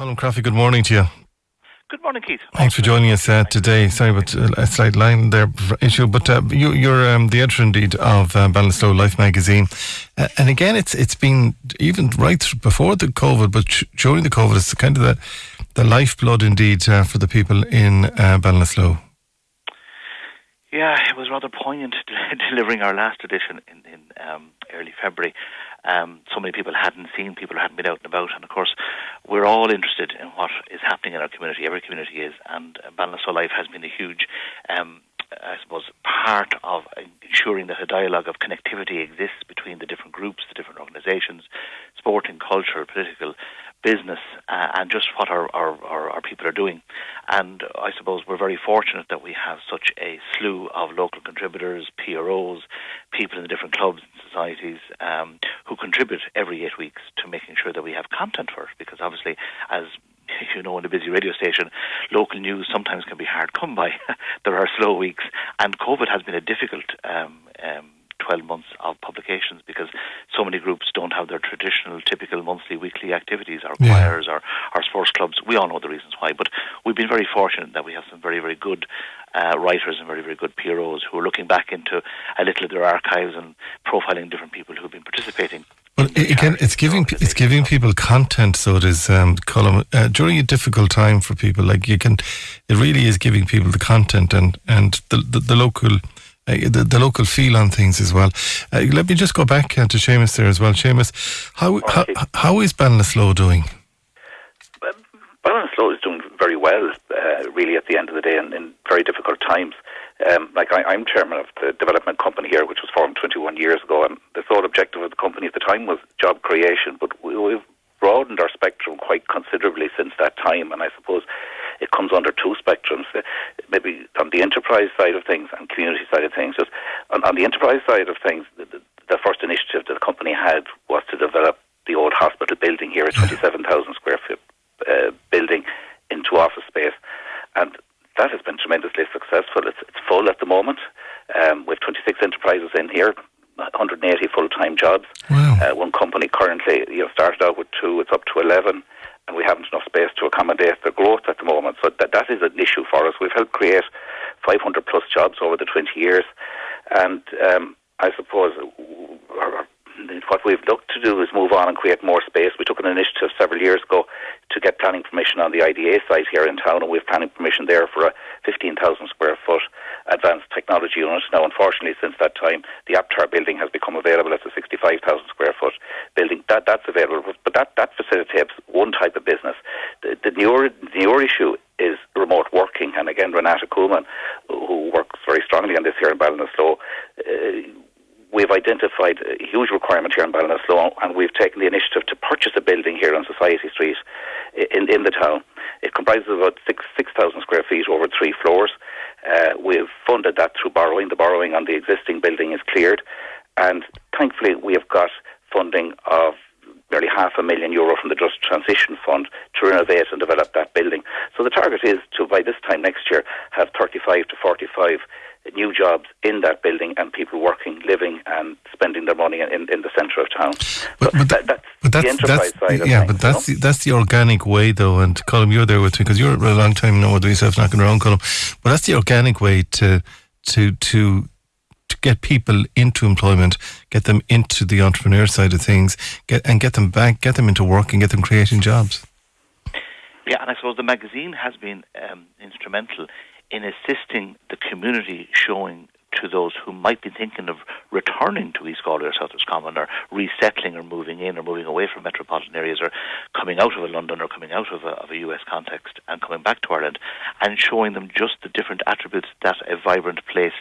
Colin Craffy, good morning to you. Good morning, Keith. Thanks for joining us uh, today. Sorry about uh, a slight line there issue, but uh, you, are um, the editor indeed of uh, Ballinasloe Life magazine, uh, and again, it's it's been even right before the COVID, but during the COVID, it's kind of the the lifeblood indeed uh, for the people in uh, Ballinasloe. Yeah, it was rather poignant delivering our last edition in, in um, early February. Um, so many people hadn't seen, people hadn't been out and about, and of course, we're all interested in what is happening in our community. Every community is, and uh, Ballinasloe Life has been a huge um, I suppose, part of ensuring that a dialogue of connectivity exists between the different groups, the different organisations, sporting, culture, political, business, uh, and just what our, our, our, our, people are doing. And I suppose we're very fortunate that we have such a slew of local contributors, PROs, people in the different clubs and societies um, who contribute every eight weeks to making sure that we have content for it. Because obviously, as you know, in a busy radio station, local news sometimes can be hard come by. there are slow weeks, and COVID has been a difficult um, um, 12 months of publications because so many groups don't have their traditional, typical monthly, weekly activities, our yeah. choirs, our, our sports clubs. We all know the reasons why, but we've been very fortunate that we have some very, very good uh, writers and very, very good PROs who are looking back into a little of their archives and profiling different people who have been participating. Well, again, it's giving it's giving people content. So it is, um, uh, during a difficult time for people. Like you can, it really is giving people the content and and the the, the local uh, the, the, local feel on things as well. Uh, let me just go back uh, to Seamus there as well. Seamus, how, how, how is Ballinasloe doing? Ballinasloe is doing very well, really, at the end of the day, in, in very difficult times. Um, like I, am chairman of the development company here, which was formed 21 years ago, and the sole objective of the company at the time was job creation. But we, we've broadened our spectrum quite considerably since that time, and I suppose it comes under two spectrums. Uh, maybe on the enterprise side of things and community side of things. Just on, on the enterprise side of things, the, the, the, first initiative that the company had was to develop the old hospital building here, a 27,000 square foot uh, building, into office space, and that has been tremendously successful. It's, it's full at the moment. Um, with 26 enterprises in here, 180 full-time jobs. Wow. Uh, one company currently, you know, started out with two. It's up to 11 and we haven't enough space to accommodate the growth at the moment. So that that is an issue for us. We've helped create 500 plus jobs over the 20 years, and um, I suppose what we've looked to do is move on and create more space. We took an initiative several years ago to get planning permission on the IDA site here in town, and we have planning permission there for a 15,000 square foot advanced technology unit. Now, unfortunately, since that time, the Aptar building has become available as a 65,000 square foot building. That that's available, but that that facilitates one type of business. The, the newer the newer issue is remote working, and again, Renata Kuhlman, who works very strongly on this here in Ballinasloe. Uh, we've identified a huge requirement here in Ballinasloe and we've taken the initiative to purchase a building here on Society Street in, in the town. It comprises about 6,000 6, square feet over three floors. Uh, we've funded that through borrowing. The borrowing on the existing building is cleared. And thankfully, we have got funding of nearly half a million euro from the Just Transition Fund to renovate and develop that building. So the target is to, by this time next year, have 35 to 45 new jobs in that building and people working, living, and spending their money in, in the centre of town. But, but, that, that's but that's, the enterprise that's, side. yeah, things, but that's the, that's the organic way, though. And Colin, you're there with me because you're a long time know with yourself knocking around, Colin. But that's the organic way to to to to get people into employment, get them into the entrepreneur side of things, get and get them back, get them into work, and get them creating jobs. Yeah, and I suppose the magazine has been um, instrumental in assisting the community showing to those who might be thinking of returning to East Galway or South West Roscommon or resettling or moving in or moving away from metropolitan areas or coming out of a London or coming out of a, of a US context and coming back to Ireland and showing them just the different attributes that a vibrant place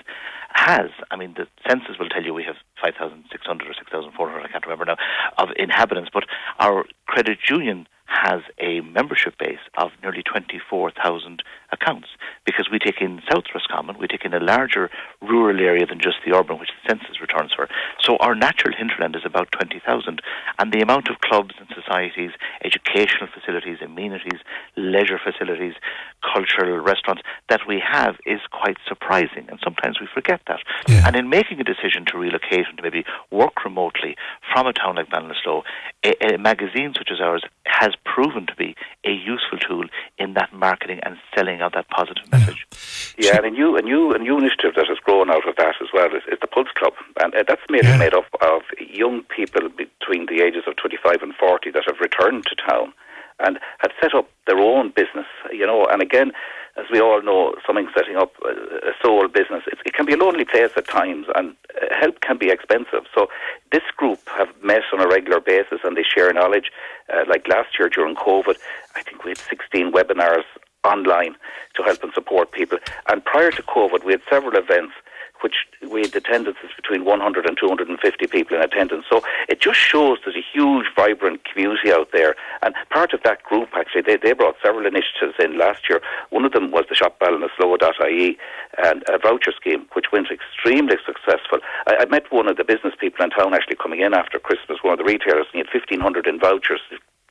has. I mean, the census will tell you we have 5,600 or 6,400, I can't remember now, of inhabitants, but our credit union has a membership base of nearly 24,000 accounts because we take in South Roscommon, we take in a larger rural area than just the urban, which the census returns for. So our natural hinterland is about 20,000, and the amount of clubs and societies, educational facilities, amenities, leisure facilities, cultural restaurants that we have is quite surprising, and sometimes we forget that. Yeah. And in making a decision to relocate and to maybe work remotely from a town like Ballinasloe, a, a magazine such as ours has proven to be a useful tool in that marketing and selling out that positive message. Yeah, and a new, a new, a new initiative that has grown out of that as well is, is the Pulse Club, and uh, that's made Yeah. made up of young people between the ages of 25 and 40 that have returned to town and have set up their own business. You know, and again, as we all know, something setting up a, sole business, it, it can be a lonely place at times, and uh, help can be expensive. So this group have met on a regular basis, and they share knowledge. Uh, like last year during COVID, I think we had 16 webinars online to help and support people. And prior to COVID, we had several events which we had attendances between 100 and 250 people in attendance. So it just shows there's a huge, vibrant community out there. And part of that group, actually, they, they brought several initiatives in last year. One of them was the shop ballinasloe.ie and a voucher scheme, which went extremely successful. I, I met one of the business people in town actually coming in after Christmas, one of the retailers, and he had 1,500 in vouchers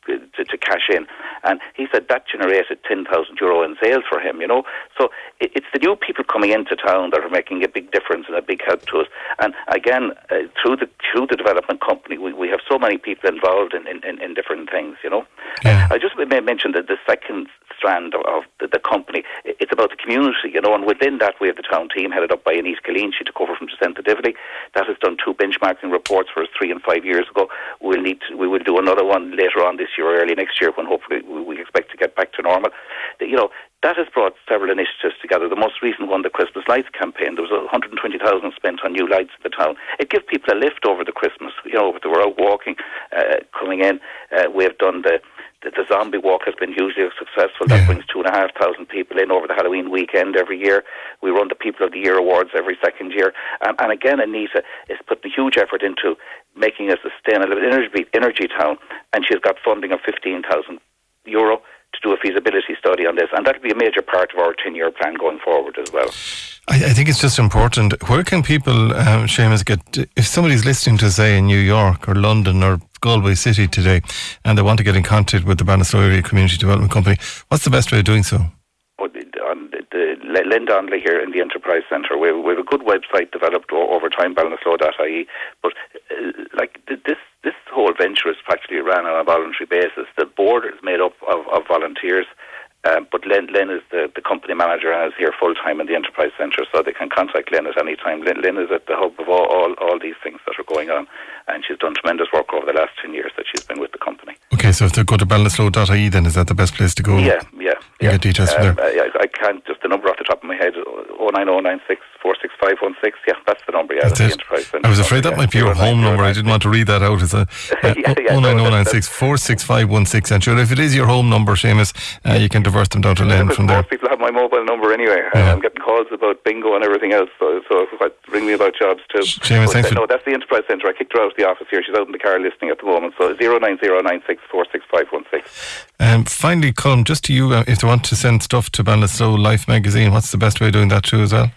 to, to cash in. And he said that generated 10,000 euro in sales for him, you know. So it, it's the new people coming into town that are making a big difference and a big help to us. And again, uh, through the through the development company, we, we have so many people involved in, in, in, in different things, you know. Yeah. I just may mention that the second strand of, of the, the company, it's about the community, you know, and within that we have the town team headed up by Anita Killeen. She took over from Dively. That has done two benchmarking reports for us three and five years ago. We'll need to, we will do another one later on this year or early next year when hopefully we, expect to get back to normal. You know, that has brought several initiatives together. The most recent one, the Christmas Lights campaign, there was 120,000 spent on new lights in the town. It gives people a lift over the Christmas. You know, if they were out walking, uh, coming in, uh, we have done the zombie walk has been hugely successful. That Yeah. brings two and a half thousand people in over the Halloween weekend every year. We run the People of the Year awards every second year, um, and again, Anita is putting a huge effort into making a sustainable energy energy town, and she's got funding of fifteen thousand euro to do a feasibility study on this, and that'll be a major part of our ten-year plan going forward as well. I, I think it's just important. Where can people, um, Seamus, get if somebody's listening to say in New York or London or Galway City today, and they want to get in contact with the Ballinasloe Community Development Company, what's the best way of doing so? But on the, the Len Donnelly here in the Enterprise Centre, we, we have a good website developed over time, ballinasloe.ie. But uh, like th- this, this whole venture is practically ran on a voluntary basis. The board is made up of, of volunteers. Um, but Len, Len is the, the company manager and is here full time in the Enterprise Centre, so they can contact Len at any time. Len, Len is at the hub of all, all, all these things that are going on, and she's done tremendous work over the last 10 years that she's been with the company. Okay, so if they go to ballinasloe.ie, then is that the best place to go? Yeah, yeah. You yeah. get details from Um, there. I, I can't just the number off the top of my head. Oh nine oh nine six four six five one six. Yeah, that's the number. Yeah, That's it. Enterprise I was afraid that might be your home number. I didn't want to read that out. It's a uh, Yeah, yeah, no, 09096 46516. And sure, if it is your home number, Seamus, uh, you can divert them down to Len from there. most people have my mobile number anyway. Yeah. I'm getting calls about bingo and everything else. So, so if I, ring me about jobs too. Seamus, thanks uh, No, that's the Enterprise Centre. I kicked her out of the office here. She's out in the car listening at the moment. So zero nine zero nine six four six five one six. Um, finally, Colm, just to you, uh, if they want to send stuff to Ballinasloe Life magazine, what's the best way of doing that too as well?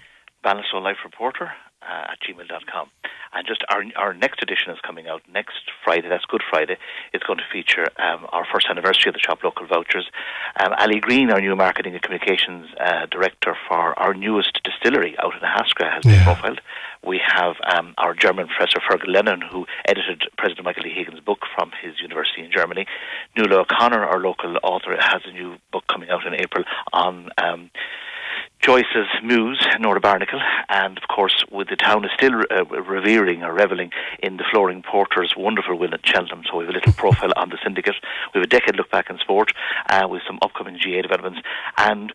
Ballinasloe Life Reporter uh, at gmail.com. And just our our next edition is coming out next Friday. That's Good Friday. It's going to feature um, our first anniversary of the Shop Local Vouchers. Um, Ali Green, our new marketing and communications uh, director for our newest distillery out in Ahascragh, has been Yeah. profiled. We have um, our German professor Fergal Lennon, who edited President Michael D. Higgins' book from his university in Germany. Nuala O'Connor, our local author, has a new book coming out in April on. Um, Joyce's Muse, Nora Barnacle, and of course, with the town is still uh, revering or reveling in the Flooring Porter's wonderful win at Cheltenham. So we have a little profile on the syndicate. We have a decade look back in sport uh, with some upcoming GAA developments, and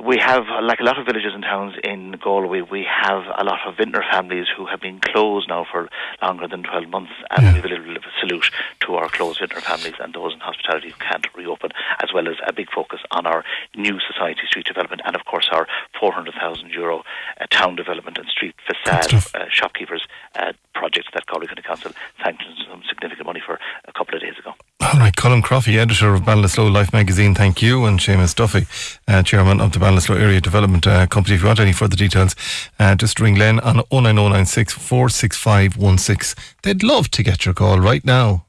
we have, like a lot of villages and towns in Galway, we have a lot of vintner families who have been closed now for longer than 12 months, and Yeah. we have a little bit of a salute to our closed vintner families and those in hospitality who can't reopen, as well as a big focus on our new Society Street development and, of course, our 400,000 euro uh, town development and street facade uh, shopkeepers uh, project that Galway County Council sanctioned some significant money for a couple of days ago. All right, Colin Croffey, editor of Ballinasloe Life magazine, thank you. And Seamus Duffy, uh, chairman of the Ballinasloe Area Development uh, Company. If you want any further details, uh, just ring Len on 09096 46516. They'd love to get your call right now.